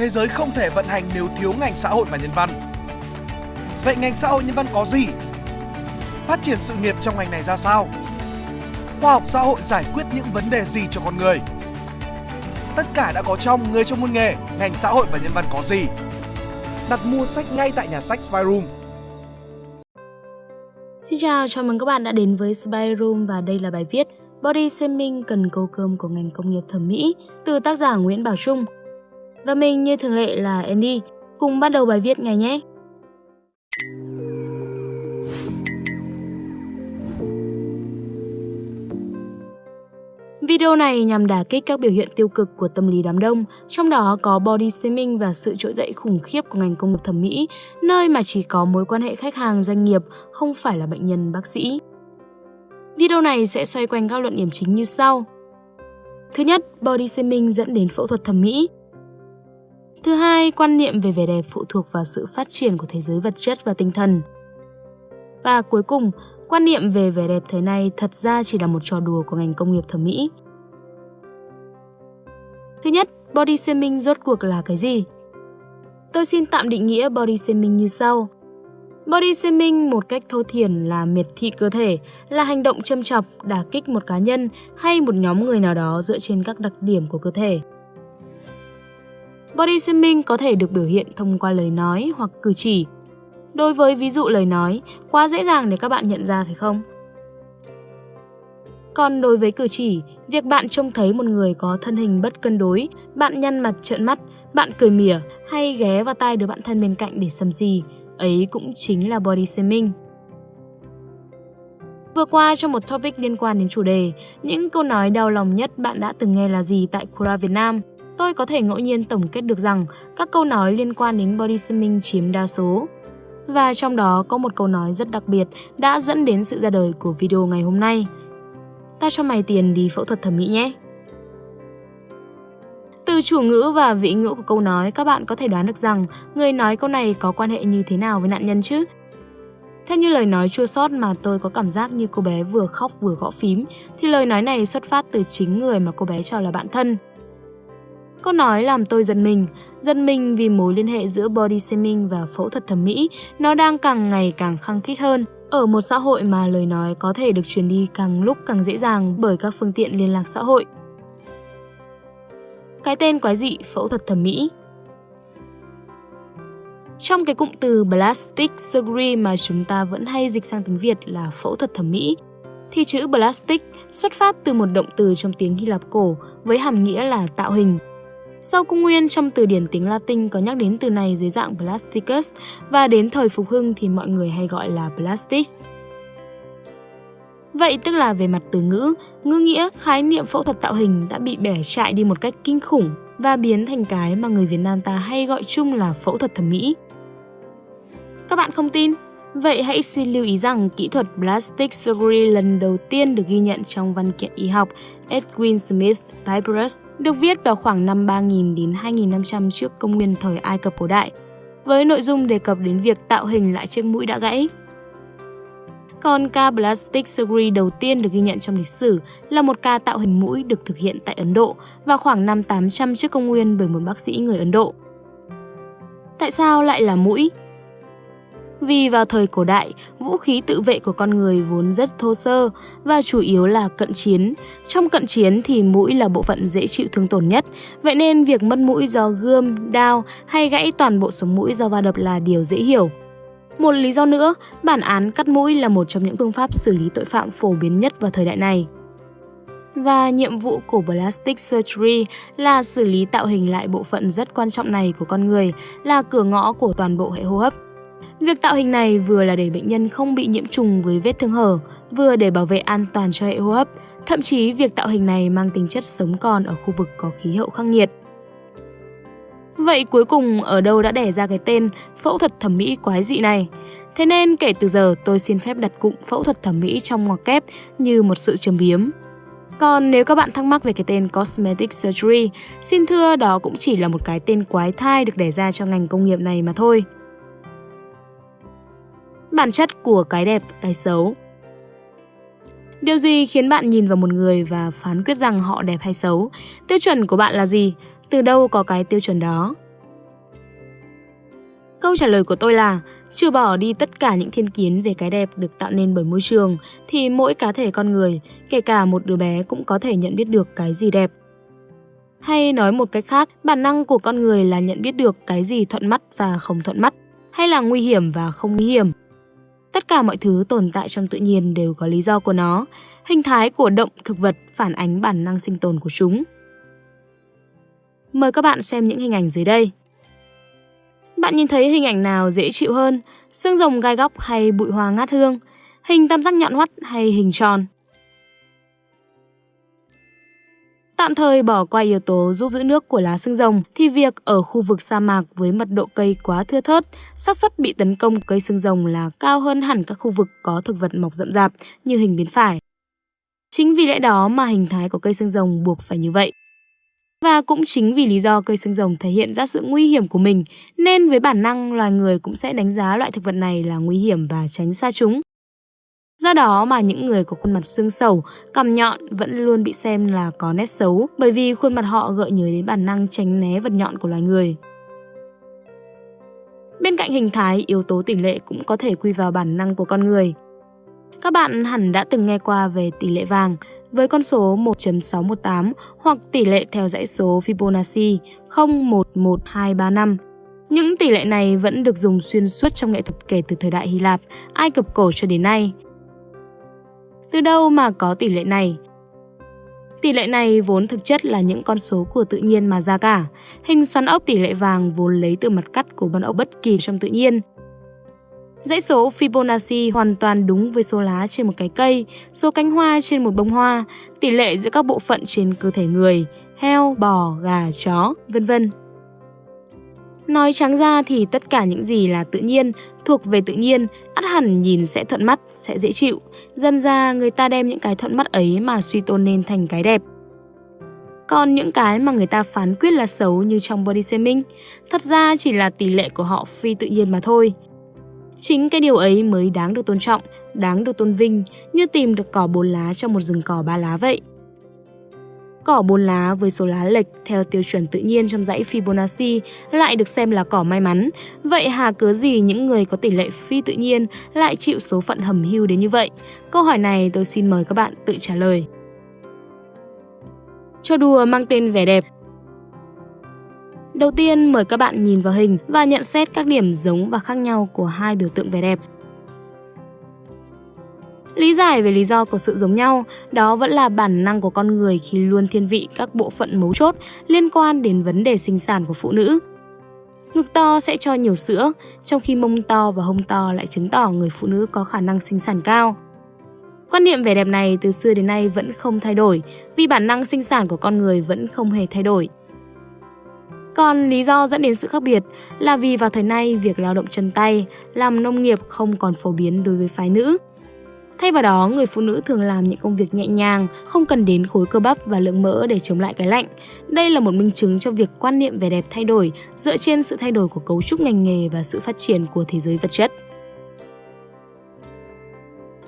thế giới không thể vận hành nếu thiếu ngành xã hội và nhân văn. Vậy ngành xã hội nhân văn có gì? Phát triển sự nghiệp trong ngành này ra sao? Khoa học xã hội giải quyết những vấn đề gì cho con người? Tất cả đã có trong Người trong môn nghề, ngành xã hội và nhân văn có gì? Đặt mua sách ngay tại nhà sách Spyroom. Xin chào, chào mừng các bạn đã đến với Spyroom và đây là bài viết Body Shaming cần câu cơm của ngành công nghiệp thẩm mỹ từ tác giả Nguyễn Bảo Trung. Và mình như thường lệ là Andy, cùng bắt đầu bài viết ngay nhé. Video này nhằm đả kích các biểu hiện tiêu cực của tâm lý đám đông, trong đó có body shaming và sự trỗi dậy khủng khiếp của ngành công nghiệp thẩm mỹ, nơi mà chỉ có mối quan hệ khách hàng doanh nghiệp, không phải là bệnh nhân bác sĩ. Video này sẽ xoay quanh các luận điểm chính như sau. Thứ nhất, body shaming dẫn đến phẫu thuật thẩm mỹ. Thứ hai, quan niệm về vẻ đẹp phụ thuộc vào sự phát triển của thế giới vật chất và tinh thần. Và cuối cùng, quan niệm về vẻ đẹp thời nay thật ra chỉ là một trò đùa của ngành công nghiệp thẩm mỹ. Thứ nhất, body shaming rốt cuộc là cái gì? Tôi xin tạm định nghĩa body shaming như sau. Body shaming một cách thô thiển là miệt thị cơ thể, là hành động châm chọc, đả kích một cá nhân hay một nhóm người nào đó dựa trên các đặc điểm của cơ thể. Body shaming có thể được biểu hiện thông qua lời nói hoặc cử chỉ. Đối với ví dụ lời nói, quá dễ dàng để các bạn nhận ra phải không? Còn đối với cử chỉ, việc bạn trông thấy một người có thân hình bất cân đối, bạn nhăn mặt trợn mắt, bạn cười mỉa hay ghé vào tai đứa bạn thân bên cạnh để sầm xì, ấy cũng chính là body shaming. Vừa qua trong một topic liên quan đến chủ đề, những câu nói đau lòng nhất bạn đã từng nghe là gì tại Kura Việt Nam? Tôi có thể ngẫu nhiên tổng kết được rằng các câu nói liên quan đến body shaming chiếm đa số. Và trong đó có một câu nói rất đặc biệt đã dẫn đến sự ra đời của video ngày hôm nay. Ta cho mày tiền đi phẫu thuật thẩm mỹ nhé. Từ chủ ngữ và vị ngữ của câu nói, các bạn có thể đoán được rằng người nói câu này có quan hệ như thế nào với nạn nhân chứ? Theo như lời nói chua sót mà tôi có cảm giác như cô bé vừa khóc vừa gõ phím, thì lời nói này xuất phát từ chính người mà cô bé cho là bạn thân. Câu nói làm tôi giận mình, giận mình vì mối liên hệ giữa body shaming và phẫu thuật thẩm mỹ nó đang càng ngày càng khăng khít hơn ở một xã hội mà lời nói có thể được truyền đi càng lúc càng dễ dàng bởi các phương tiện liên lạc xã hội. Cái tên quái dị phẫu thuật thẩm mỹ Trong cái cụm từ plastic surgery mà chúng ta vẫn hay dịch sang tiếng Việt là phẫu thuật thẩm mỹ, thì chữ plastic xuất phát từ một động từ trong tiếng Hy Lạp cổ với hàm nghĩa là tạo hình. Sau công nguyên trong từ điển tiếng Latin có nhắc đến từ này dưới dạng plasticus và đến thời phục hưng thì mọi người hay gọi là plastic. Vậy tức là về mặt từ ngữ, ngữ nghĩa, khái niệm phẫu thuật tạo hình đã bị bẻ chạy đi một cách kinh khủng và biến thành cái mà người Việt Nam ta hay gọi chung là phẫu thuật thẩm mỹ. Các bạn không tin? Vậy hãy xin lưu ý rằng kỹ thuật plastic surgery lần đầu tiên được ghi nhận trong văn kiện y học Edwin Smith Papyrus được viết vào khoảng năm 3000 đến 2500 trước công nguyên thời Ai Cập cổ đại, với nội dung đề cập đến việc tạo hình lại chiếc mũi đã gãy. Còn ca plastic surgery đầu tiên được ghi nhận trong lịch sử là một ca tạo hình mũi được thực hiện tại Ấn Độ vào khoảng năm 800 trước công nguyên bởi một bác sĩ người Ấn Độ. Tại sao lại là mũi? Vì vào thời cổ đại, vũ khí tự vệ của con người vốn rất thô sơ và chủ yếu là cận chiến. Trong cận chiến thì mũi là bộ phận dễ chịu thương tổn nhất, vậy nên việc mất mũi do gươm, đao hay gãy toàn bộ sống mũi do va đập là điều dễ hiểu. Một lý do nữa, bản án cắt mũi là một trong những phương pháp xử lý tội phạm phổ biến nhất vào thời đại này. Và nhiệm vụ của Plastic Surgery là xử lý tạo hình lại bộ phận rất quan trọng này của con người, là cửa ngõ của toàn bộ hệ hô hấp. Việc tạo hình này vừa là để bệnh nhân không bị nhiễm trùng với vết thương hở, vừa để bảo vệ an toàn cho hệ hô hấp. Thậm chí việc tạo hình này mang tính chất sống còn ở khu vực có khí hậu khắc nghiệt. Vậy cuối cùng ở đâu đã đẻ ra cái tên phẫu thuật thẩm mỹ quái dị này? Thế nên kể từ giờ tôi xin phép đặt cụm phẫu thuật thẩm mỹ trong ngoặc kép như một sự châm biếm. Còn nếu các bạn thắc mắc về cái tên Cosmetic Surgery, xin thưa đó cũng chỉ là một cái tên quái thai được đẻ ra cho ngành công nghiệp này mà thôi. Bản chất của cái đẹp, cái xấu Điều gì khiến bạn nhìn vào một người và phán quyết rằng họ đẹp hay xấu? Tiêu chuẩn của bạn là gì? Từ đâu có cái tiêu chuẩn đó? Câu trả lời của tôi là trừ bỏ đi tất cả những thiên kiến về cái đẹp được tạo nên bởi môi trường thì mỗi cá thể con người, kể cả một đứa bé cũng có thể nhận biết được cái gì đẹp. Hay nói một cách khác, bản năng của con người là nhận biết được cái gì thuận mắt và không thuận mắt, hay là nguy hiểm và không nguy hiểm. Tất cả mọi thứ tồn tại trong tự nhiên đều có lý do của nó. Hình thái của động thực vật phản ánh bản năng sinh tồn của chúng. Mời các bạn xem những hình ảnh dưới đây. Bạn nhìn thấy hình ảnh nào dễ chịu hơn, xương rồng gai góc hay bụi hoa ngát hương, hình tam giác nhọn hoắt hay hình tròn? Tạm thời bỏ qua yếu tố giúp giữ nước của lá xương rồng thì việc ở khu vực sa mạc với mật độ cây quá thưa thớt, xác suất bị tấn công cây xương rồng là cao hơn hẳn các khu vực có thực vật mọc rậm rạp như hình bên phải. Chính vì lẽ đó mà hình thái của cây xương rồng buộc phải như vậy. Và cũng chính vì lý do cây xương rồng thể hiện ra sự nguy hiểm của mình, nên với bản năng loài người cũng sẽ đánh giá loại thực vật này là nguy hiểm và tránh xa chúng. Do đó mà những người có khuôn mặt xương sầu, cằm nhọn vẫn luôn bị xem là có nét xấu bởi vì khuôn mặt họ gợi nhớ đến bản năng tránh né vật nhọn của loài người. Bên cạnh hình thái, yếu tố tỷ lệ cũng có thể quy vào bản năng của con người. Các bạn hẳn đã từng nghe qua về tỷ lệ vàng với con số 1.618 hoặc tỷ lệ theo dãy số Fibonacci 011235. Những tỷ lệ này vẫn được dùng xuyên suốt trong nghệ thuật kể từ thời đại Hy Lạp, Ai Cập cổ cho đến nay. Từ đâu mà có tỷ lệ này? Tỷ lệ này vốn thực chất là những con số của tự nhiên mà ra cả. Hình xoắn ốc tỷ lệ vàng vốn lấy từ mặt cắt của con ốc bất kỳ trong tự nhiên. Dãy số Fibonacci hoàn toàn đúng với số lá trên một cái cây, số cánh hoa trên một bông hoa, tỷ lệ giữa các bộ phận trên cơ thể người, heo, bò, gà, chó, vân vân. Nói trắng ra thì tất cả những gì là tự nhiên, thuộc về tự nhiên, ắt hẳn nhìn sẽ thuận mắt, sẽ dễ chịu. Dần ra người ta đem những cái thuận mắt ấy mà suy tôn nên thành cái đẹp. Còn những cái mà người ta phán quyết là xấu như trong body shaming, thật ra chỉ là tỷ lệ của họ phi tự nhiên mà thôi. Chính cái điều ấy mới đáng được tôn trọng, đáng được tôn vinh, như tìm được cỏ bốn lá trong một rừng cỏ ba lá vậy. Cỏ bốn lá với số lá lệch theo tiêu chuẩn tự nhiên trong dãy Fibonacci lại được xem là cỏ may mắn. Vậy hà cớ gì những người có tỷ lệ phi tự nhiên lại chịu số phận hầm hưu đến như vậy? Câu hỏi này tôi xin mời các bạn tự trả lời. Cho đùa mang tên vẻ đẹp Đầu tiên, mời các bạn nhìn vào hình và nhận xét các điểm giống và khác nhau của hai biểu tượng vẻ đẹp Lý giải về lý do của sự giống nhau, đó vẫn là bản năng của con người khi luôn thiên vị các bộ phận mấu chốt liên quan đến vấn đề sinh sản của phụ nữ. Ngực to sẽ cho nhiều sữa, trong khi mông to và hông to lại chứng tỏ người phụ nữ có khả năng sinh sản cao. Quan niệm vẻ đẹp này từ xưa đến nay vẫn không thay đổi, vì bản năng sinh sản của con người vẫn không hề thay đổi. Còn lý do dẫn đến sự khác biệt là vì vào thời nay việc lao động chân tay, làm nông nghiệp không còn phổ biến đối với phái nữ. Thay vào đó, người phụ nữ thường làm những công việc nhẹ nhàng, không cần đến khối cơ bắp và lượng mỡ để chống lại cái lạnh. Đây là một minh chứng cho việc quan niệm về đẹp thay đổi dựa trên sự thay đổi của cấu trúc ngành nghề và sự phát triển của thế giới vật chất.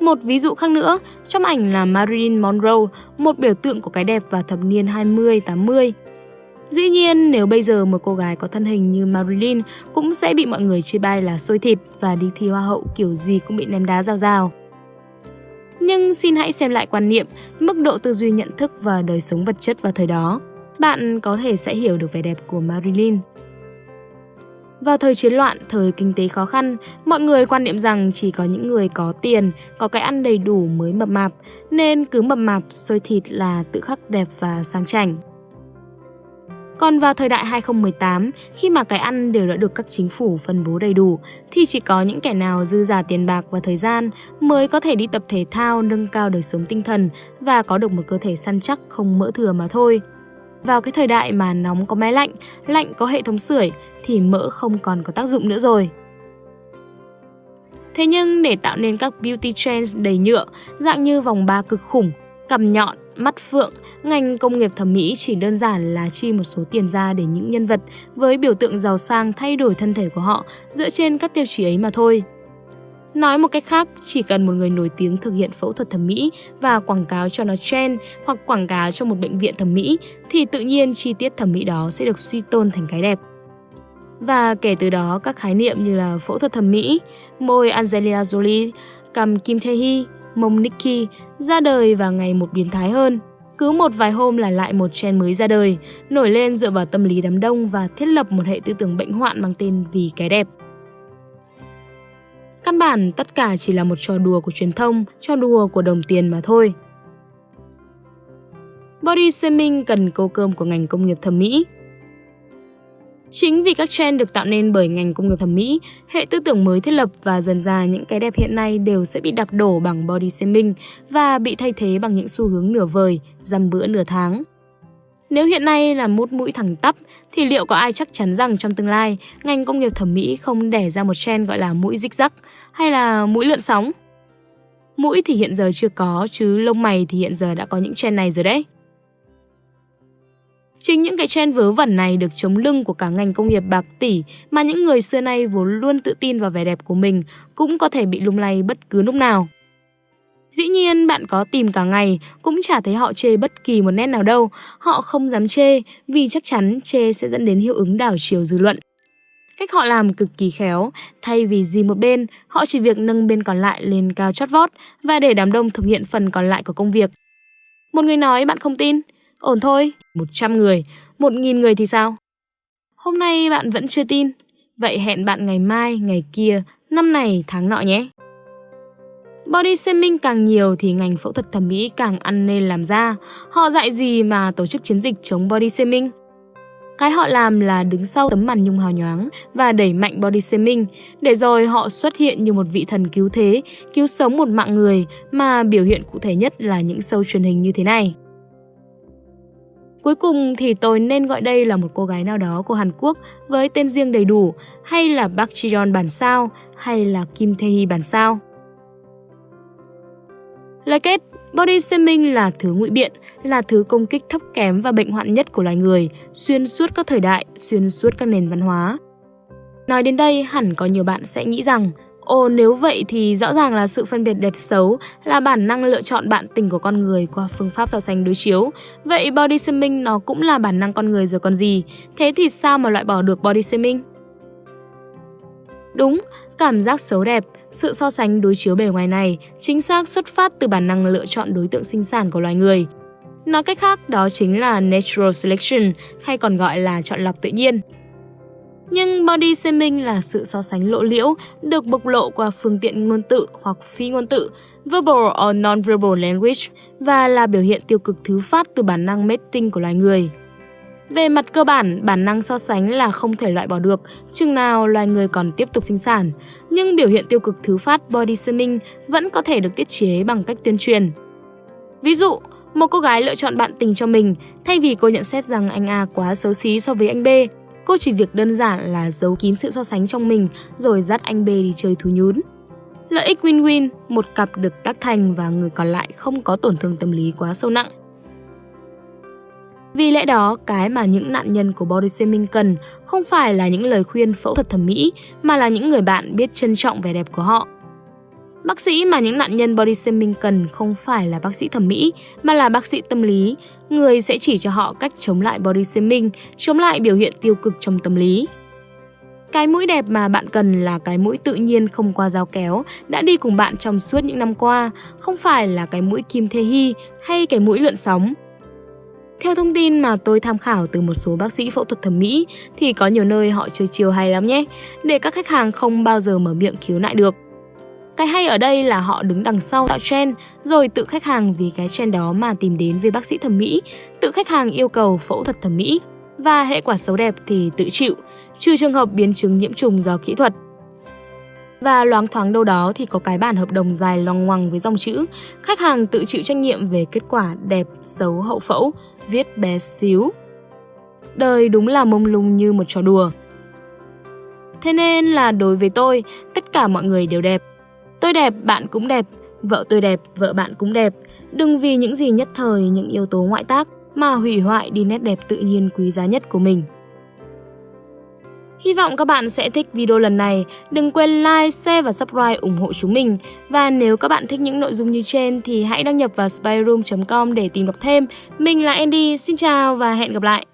Một ví dụ khác nữa, trong ảnh là Marilyn Monroe, một biểu tượng của cái đẹp vào thập niên 20-80. Dĩ nhiên, nếu bây giờ một cô gái có thân hình như Marilyn cũng sẽ bị mọi người chê bai là xôi thịt và đi thi hoa hậu kiểu gì cũng bị ném đá rào rào. Nhưng xin hãy xem lại quan niệm, mức độ tư duy nhận thức và đời sống vật chất vào thời đó. Bạn có thể sẽ hiểu được vẻ đẹp của Marilyn. Vào thời chiến loạn, thời kinh tế khó khăn, mọi người quan niệm rằng chỉ có những người có tiền, có cái ăn đầy đủ mới mập mạp, nên cứ mập mạp, sôi thịt là tự khắc đẹp và sang chảnh. Còn vào thời đại 2018, khi mà cái ăn đều đã được các chính phủ phân bố đầy đủ, thì chỉ có những kẻ nào dư giả tiền bạc và thời gian mới có thể đi tập thể thao nâng cao đời sống tinh thần và có được một cơ thể săn chắc không mỡ thừa mà thôi. Vào cái thời đại mà nóng có máy lạnh, lạnh có hệ thống sưởi thì mỡ không còn có tác dụng nữa rồi. Thế nhưng để tạo nên các beauty trends đầy nhựa, dạng như vòng ba cực khủng, cằm nhọn, mắt phượng, ngành công nghiệp thẩm mỹ chỉ đơn giản là chi một số tiền ra để những nhân vật với biểu tượng giàu sang thay đổi thân thể của họ dựa trên các tiêu chí ấy mà thôi. Nói một cách khác, chỉ cần một người nổi tiếng thực hiện phẫu thuật thẩm mỹ và quảng cáo cho nó trend hoặc quảng cáo cho một bệnh viện thẩm mỹ thì tự nhiên chi tiết thẩm mỹ đó sẽ được suy tôn thành cái đẹp. Và kể từ đó các khái niệm như là phẫu thuật thẩm mỹ, môi Angelina Jolie, cằm Kim Tae Hee, mông Nikki ra đời và ngày một biến thái hơn. Cứ một vài hôm là lại một trend mới ra đời, nổi lên dựa vào tâm lý đám đông và thiết lập một hệ tư tưởng bệnh hoạn mang tên vì cái đẹp. Căn bản tất cả chỉ là một trò đùa của truyền thông, trò đùa của đồng tiền mà thôi. Body shaming cần câu cơm của ngành công nghiệp thẩm mỹ. Chính vì các trend được tạo nên bởi ngành công nghiệp thẩm mỹ, hệ tư tưởng mới thiết lập và dần ra những cái đẹp hiện nay đều sẽ bị đạp đổ bằng body shaming và bị thay thế bằng những xu hướng nửa vời, dăm bữa nửa tháng. Nếu hiện nay là mút mũi thẳng tắp, thì liệu có ai chắc chắn rằng trong tương lai, ngành công nghiệp thẩm mỹ không đẻ ra một trend gọi là mũi rích rắc hay là mũi lượn sóng? Mũi thì hiện giờ chưa có, chứ lông mày thì hiện giờ đã có những trend này rồi đấy. Chính những cái trend vớ vẩn này được chống lưng của cả ngành công nghiệp bạc tỷ mà những người xưa nay vốn luôn tự tin vào vẻ đẹp của mình cũng có thể bị lung lay bất cứ lúc nào. Dĩ nhiên bạn có tìm cả ngày cũng chả thấy họ chê bất kỳ một nét nào đâu, họ không dám chê vì chắc chắn chê sẽ dẫn đến hiệu ứng đảo chiều dư luận. Cách họ làm cực kỳ khéo, thay vì gì một bên, họ chỉ việc nâng bên còn lại lên cao chót vót và để đám đông thực hiện phần còn lại của công việc. Một người nói bạn không tin, ổn thôi, 100 người, 1.000 người thì sao? Hôm nay bạn vẫn chưa tin, vậy hẹn bạn ngày mai, ngày kia, năm này, tháng nọ nhé. Body shaming càng nhiều thì ngành phẫu thuật thẩm mỹ càng ăn nên làm ra. Họ dạy gì mà tổ chức chiến dịch chống body shaming? Cái họ làm là đứng sau tấm màn nhung hào nhoáng và đẩy mạnh body shaming, để rồi họ xuất hiện như một vị thần cứu thế, cứu sống một mạng người mà biểu hiện cụ thể nhất là những show truyền hình như thế này. Cuối cùng thì tôi nên gọi đây là một cô gái nào đó của Hàn Quốc với tên riêng đầy đủ, hay là Park Ji-yeon bản sao, hay là Kim Tae-hee bản sao. Lời kết, body shaming là thứ ngụy biện, là thứ công kích thấp kém và bệnh hoạn nhất của loài người, xuyên suốt các thời đại, xuyên suốt các nền văn hóa. Nói đến đây, hẳn có nhiều bạn sẽ nghĩ rằng Ồ nếu vậy thì rõ ràng là sự phân biệt đẹp xấu là bản năng lựa chọn bạn tình của con người qua phương pháp so sánh đối chiếu. Vậy body shaming nó cũng là bản năng con người rồi còn gì. Thế thì sao mà loại bỏ được body shaming? Đúng, cảm giác xấu đẹp, sự so sánh đối chiếu bề ngoài này chính xác xuất phát từ bản năng lựa chọn đối tượng sinh sản của loài người. Nói cách khác, đó chính là natural selection hay còn gọi là chọn lọc tự nhiên. Nhưng body shaming là sự so sánh lộ liễu được bộc lộ qua phương tiện ngôn tự hoặc phi ngôn tự, verbal or non-verbal language và là biểu hiện tiêu cực thứ phát từ bản năng mating của loài người. Về mặt cơ bản, bản năng so sánh là không thể loại bỏ được, chừng nào loài người còn tiếp tục sinh sản. Nhưng biểu hiện tiêu cực thứ phát body shaming vẫn có thể được tiết chế bằng cách tuyên truyền. Ví dụ, một cô gái lựa chọn bạn tình cho mình, thay vì cô nhận xét rằng anh A quá xấu xí so với anh B, cô chỉ việc đơn giản là giấu kín sự so sánh trong mình rồi dắt anh B đi chơi thú nhún. Lợi ích win-win, một cặp được tác thành và người còn lại không có tổn thương tâm lý quá sâu nặng. Vì lẽ đó, cái mà những nạn nhân của body shaming cần không phải là những lời khuyên phẫu thuật thẩm mỹ, mà là những người bạn biết trân trọng vẻ đẹp của họ. Bác sĩ mà những nạn nhân body shaming cần không phải là bác sĩ thẩm mỹ, mà là bác sĩ tâm lý, người sẽ chỉ cho họ cách chống lại body shaming, chống lại biểu hiện tiêu cực trong tâm lý. Cái mũi đẹp mà bạn cần là cái mũi tự nhiên không qua dao kéo, đã đi cùng bạn trong suốt những năm qua, không phải là cái mũi Kim Thê Hy hay cái mũi lượn sóng. Theo thông tin mà tôi tham khảo từ một số bác sĩ phẫu thuật thẩm mỹ thì có nhiều nơi họ chơi chiều hay lắm nhé, để các khách hàng không bao giờ mở miệng khiếu nại được. Cái hay ở đây là họ đứng đằng sau tạo trend, rồi tự khách hàng vì cái trend đó mà tìm đến với bác sĩ thẩm mỹ, tự khách hàng yêu cầu phẫu thuật thẩm mỹ và hệ quả xấu đẹp thì tự chịu, trừ trường hợp biến chứng nhiễm trùng do kỹ thuật. Và loáng thoáng đâu đó thì có cái bản hợp đồng dài loằng ngoằng với dòng chữ khách hàng tự chịu trách nhiệm về kết quả đẹp, xấu, hậu phẫu, viết bé xíu. Đời đúng là mông lung như một trò đùa. Thế nên là đối với tôi, tất cả mọi người đều đẹp. Tôi đẹp, bạn cũng đẹp, vợ tôi đẹp, vợ bạn cũng đẹp. Đừng vì những gì nhất thời, những yếu tố ngoại tác mà hủy hoại đi nét đẹp tự nhiên quý giá nhất của mình. Hy vọng các bạn sẽ thích video lần này. Đừng quên like, share và subscribe ủng hộ chúng mình. Và nếu các bạn thích những nội dung như trên thì hãy đăng nhập vào spyroom.com để tìm đọc thêm. Mình là Andy, xin chào và hẹn gặp lại.